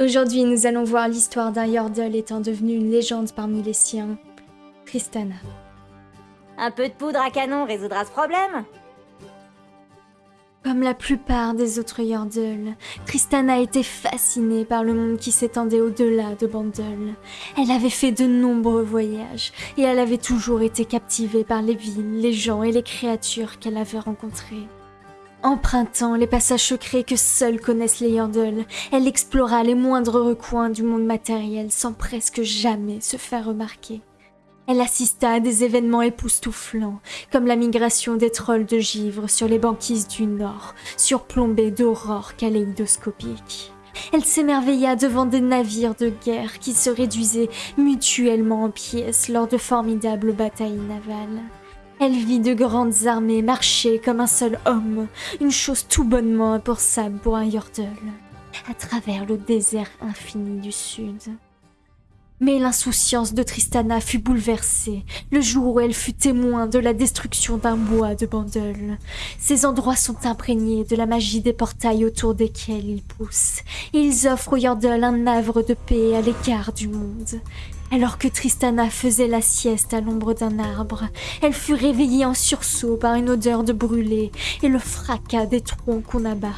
Aujourd'hui, nous allons voir l'histoire d'un Yordle étant devenu une légende parmi les siens, Tristana. Un peu de poudre à canon résoudra ce problème Comme la plupart des autres Yordles, Tristana était fascinée par le monde qui s'étendait au-delà de Bandle. Elle avait fait de nombreux voyages et elle avait toujours été captivée par les villes, les gens et les créatures qu'elle avait rencontrés. Empruntant les passages secrets que seuls connaissent les Yordles, elle explora les moindres recoins du monde matériel sans presque jamais se faire remarquer. Elle assista à des événements époustouflants, comme la migration des trolls de givre sur les banquises du Nord, surplombées d'aurores kaléidoscopiques. Elle s'émerveilla devant des navires de guerre qui se réduisaient mutuellement en pièces lors de formidables batailles navales. Elle vit de grandes armées marcher comme un seul homme, une chose tout bonnement impensable pour un Yordle, à travers le désert infini du sud. Mais l'insouciance de Tristana fut bouleversée le jour où elle fut témoin de la destruction d'un bois de Bandel. Ces endroits sont imprégnés de la magie des portails autour desquels ils poussent, ils offrent au Yordle un havre de paix à l'égard du monde. Alors que Tristana faisait la sieste à l'ombre d'un arbre, elle fut réveillée en sursaut par une odeur de brûlé et le fracas des troncs qu'on abat.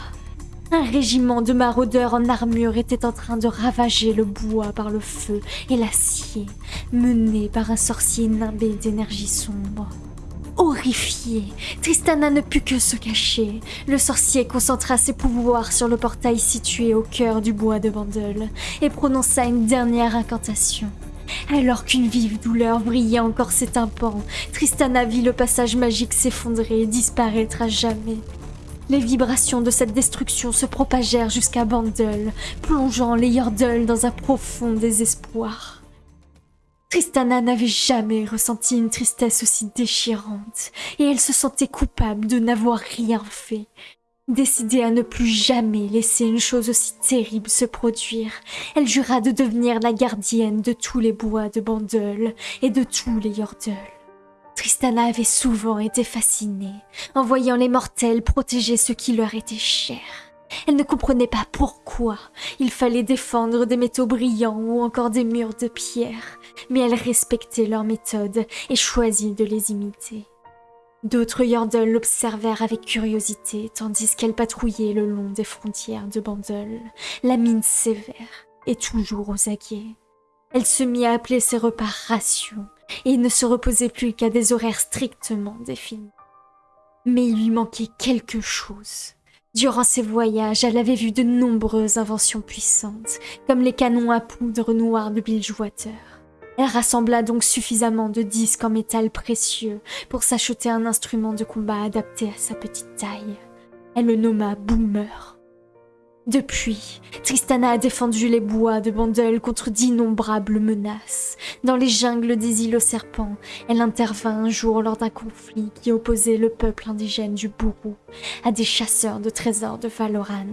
Un régiment de maraudeurs en armure était en train de ravager le bois par le feu et l'acier, mené par un sorcier nimbé d'énergie sombre. Horrifiée, Tristana ne put que se cacher. Le sorcier concentra ses pouvoirs sur le portail situé au cœur du bois de Bandel et prononça une dernière incantation. Alors qu'une vive douleur brillait encore ses tympans, Tristana vit le passage magique s'effondrer et disparaître à jamais. Les vibrations de cette destruction se propagèrent jusqu'à Bandel, plongeant les Yordles dans un profond désespoir. Tristana n'avait jamais ressenti une tristesse aussi déchirante, et elle se sentait coupable de n'avoir rien fait. Décidée à ne plus jamais laisser une chose aussi terrible se produire, elle jura de devenir la gardienne de tous les bois de Bandel et de tous les Yordles. Tristana avait souvent été fascinée en voyant les mortels protéger ce qui leur était cher. Elle ne comprenait pas pourquoi il fallait défendre des métaux brillants ou encore des murs de pierre, mais elle respectait leurs méthodes et choisit de les imiter. D'autres Yordles l'observèrent avec curiosité tandis qu'elle patrouillait le long des frontières de Bandel, la mine sévère et toujours aux aguets. Elle se mit à appeler ses repas rations et ne se reposait plus qu'à des horaires strictement définis. Mais il lui manquait quelque chose. Durant ses voyages, elle avait vu de nombreuses inventions puissantes, comme les canons à poudre noire de Bilgewater. Elle rassembla donc suffisamment de disques en métal précieux pour s'acheter un instrument de combat adapté à sa petite taille. Elle le nomma Boomer. Depuis, Tristana a défendu les bois de Bandel contre d'innombrables menaces. Dans les jungles des îles aux serpents, elle intervint un jour lors d'un conflit qui opposait le peuple indigène du Bourou à des chasseurs de trésors de Valoran.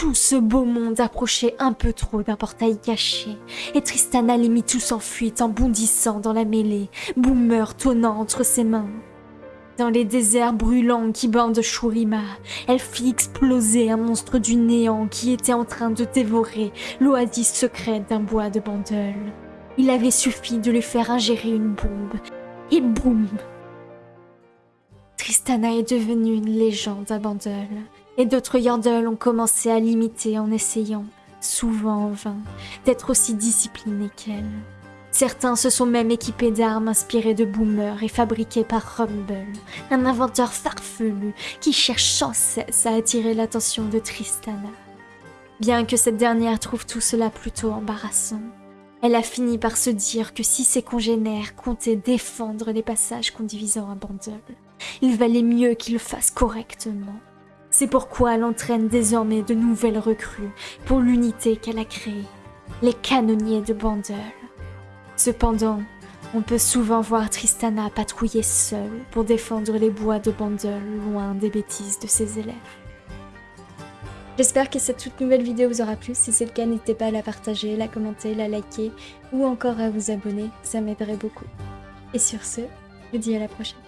Tout ce beau monde approchait un peu trop d'un portail caché, et Tristana les mit tous en fuite en bondissant dans la mêlée, Boomer tonnant entre ses mains. Dans les déserts brûlants qui bordent Shurima, elle fit exploser un monstre du néant qui était en train de dévorer l'oasis secrète d'un bois de Bandel. Il avait suffi de lui faire ingérer une bombe, et boum Tristana est devenue une légende à Bandel, et d'autres Yordles ont commencé à l'imiter en essayant, souvent en vain, d'être aussi disciplinés qu'elle. Certains se sont même équipés d'armes inspirées de Boomer et fabriquées par Rumble, un inventeur farfelu qui cherche sans cesse à attirer l'attention de Tristana. Bien que cette dernière trouve tout cela plutôt embarrassant, elle a fini par se dire que si ses congénères comptaient défendre les passages conduisant à Bandle, il valait mieux qu'ils le fassent correctement. C'est pourquoi elle entraîne désormais de nouvelles recrues pour l'unité qu'elle a créée, les canonniers de Bandle. Cependant, on peut souvent voir Tristana patrouiller seule pour défendre les bois de Bandel loin des bêtises de ses élèves. J'espère que cette toute nouvelle vidéo vous aura plu. Si c'est le cas, n'hésitez pas à la partager, la commenter, la liker ou encore à vous abonner. Ça m'aiderait beaucoup. Et sur ce, je vous dis à la prochaine.